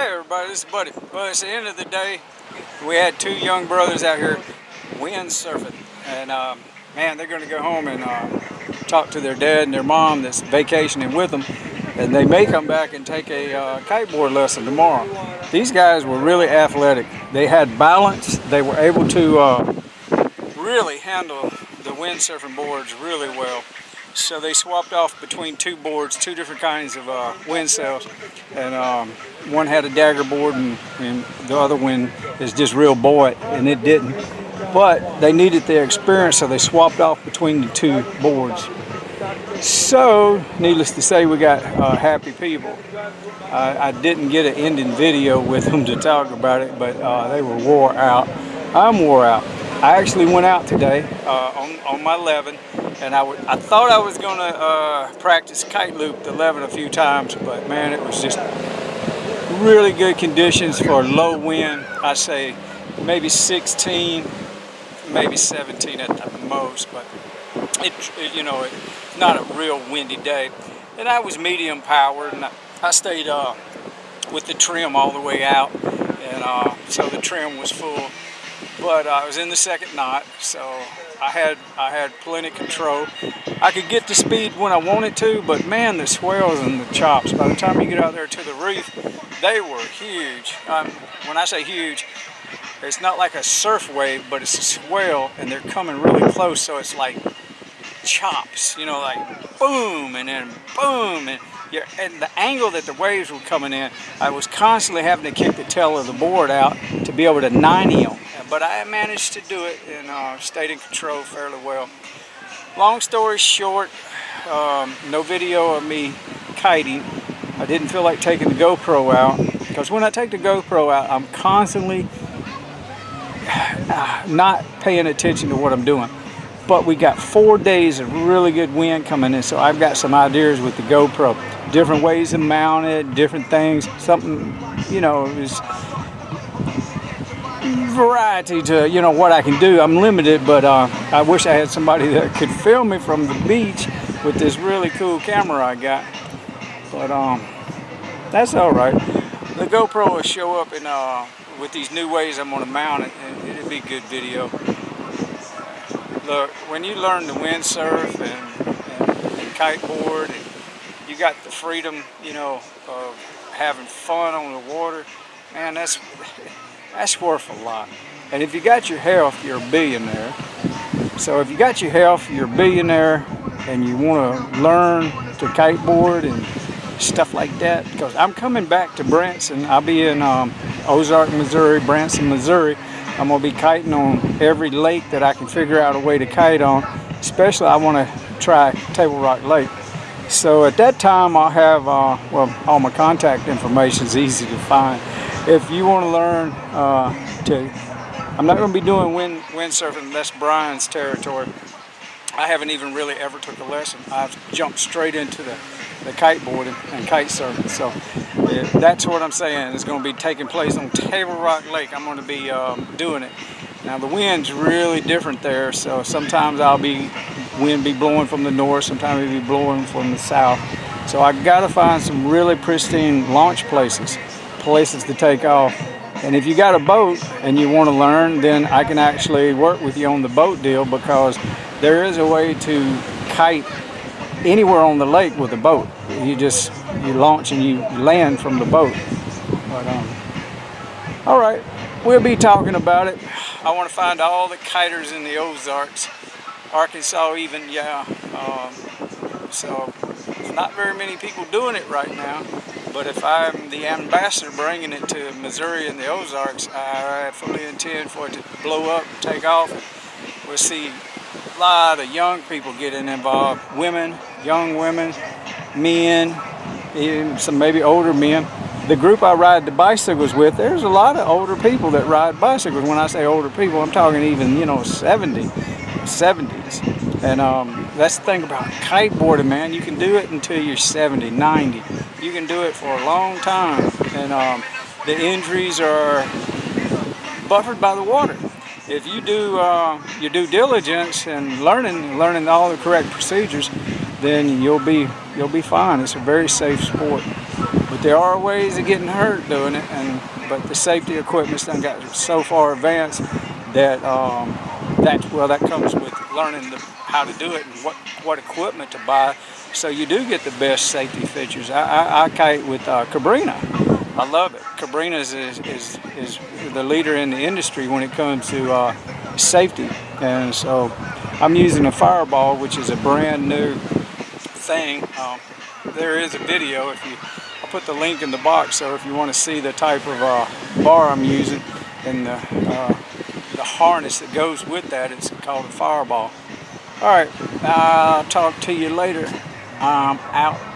Hey everybody, this is Buddy. Well, it's the end of the day. We had two young brothers out here windsurfing. And uh, man, they're going to go home and uh, talk to their dad and their mom that's vacationing with them. And they may come back and take a uh, kiteboard lesson tomorrow. These guys were really athletic. They had balance. They were able to uh, really handle the windsurfing boards really well. So they swapped off between two boards, two different kinds of uh, wind sails. And um, one had a dagger board and, and, the other one is just real buoyant and it didn't. But they needed their experience so they swapped off between the two boards. So, needless to say, we got uh, happy people. I, I, didn't get an ending video with them to talk about it, but uh, they were wore out. I'm wore out. I actually went out today uh, on, on my 11 and I, I thought I was going to uh, practice kite loop the 11 a few times, but man, it was just really good conditions for low wind. I say maybe 16, maybe 17 at the most, but it, it you know, not a real windy day. And I was medium powered, and I, I stayed uh, with the trim all the way out, and uh, so the trim was full. But I was in the second knot, so I had I had plenty control. I could get the speed when I wanted to, but man, the swells and the chops, by the time you get out there to the reef, they were huge. Um, when I say huge, it's not like a surf wave, but it's a swell, and they're coming really close, so it's like chops, you know, like boom, and then boom, and, and the angle that the waves were coming in, I was constantly having to kick the tail of the board out to be able to 90 them but I managed to do it and uh, stayed in control fairly well. Long story short, um, no video of me kiting. I didn't feel like taking the GoPro out because when I take the GoPro out, I'm constantly not paying attention to what I'm doing. But we got four days of really good wind coming in, so I've got some ideas with the GoPro. Different ways to mount it, different things. Something, you know, is variety to you know what I can do. I'm limited, but uh, I wish I had somebody that could film me from the beach with this really cool camera I got. But um, that's all right. The GoPro will show up in uh, with these new ways I'm gonna mount it, and it'll be good video. Look, when you learn to windsurf and, and, and kiteboard, and you got the freedom, you know, of having fun on the water, man, that's that's worth a lot. And if you got your health, you're a billionaire. So if you got your health, you're a billionaire and you want to learn to kiteboard and stuff like that. Because I'm coming back to Branson. I'll be in um, Ozark, Missouri, Branson, Missouri. I'm to be kiting on every lake that I can figure out a way to kite on. Especially I want to try Table Rock Lake. So at that time I'll have, uh, well, all my contact information is easy to find if you want to learn uh, to, I'm not to be doing wind, windsurfing, that's Brian's territory. I haven't even really ever took a lesson. I've jumped straight into the, the kiteboarding and kite surfing. So that's what I'm saying. It's going to be taking place on Table Rock Lake. I'm going to be um, doing it. Now the wind's really different there, so sometimes I'll be wind be blowing from the north, sometimes it'll be blowing from the south. So I got to find some really pristine launch places places to take off. And if you got a boat and you want to learn, then I can actually work with you on the boat deal because there is a way to kite anywhere on the lake with a boat. You just, you launch and you land from the boat. But, um, all right, we'll be talking about it. I want to find all the kiters in the Ozarks, Arkansas even, yeah. Um, so, not very many people doing it right now. But if I'm the ambassador bringing it to Missouri and the Ozarks, I fully intend for it to blow up, take off. We'll see a lot of young people getting involved. Women, young women, men, even some maybe older men. The group I ride the bicycles with, there's a lot of older people that ride bicycles. When I say older people, I'm talking even, you know, 70, 70s. And um, that's the thing about kiteboarding, man. You can do it until you're 70, 90 you can do it for a long time. And um, the injuries are buffered by the water. If you do uh, your due diligence and learning, learning all the correct procedures, then you'll be you'll be fine. It's a very safe sport. But there are ways of getting hurt doing it, and but the safety equipment's done got so far advanced that um, that well that comes with learning the, how to do it and what what equipment to buy. So you do get the best safety features. I, I, I kite with uh, Cabrinha. I love it. Cabrinha is, is, is, the leader in the industry when it comes to uh, safety. And so I'm using a Fireball, which is a brand new thing. Um, there is a video if you I'll put the link in the box so if you want to see the type of uh, bar I'm using and the, uh, the harness that goes with that it's called a fireball. All right i'll talk to you later. I'm out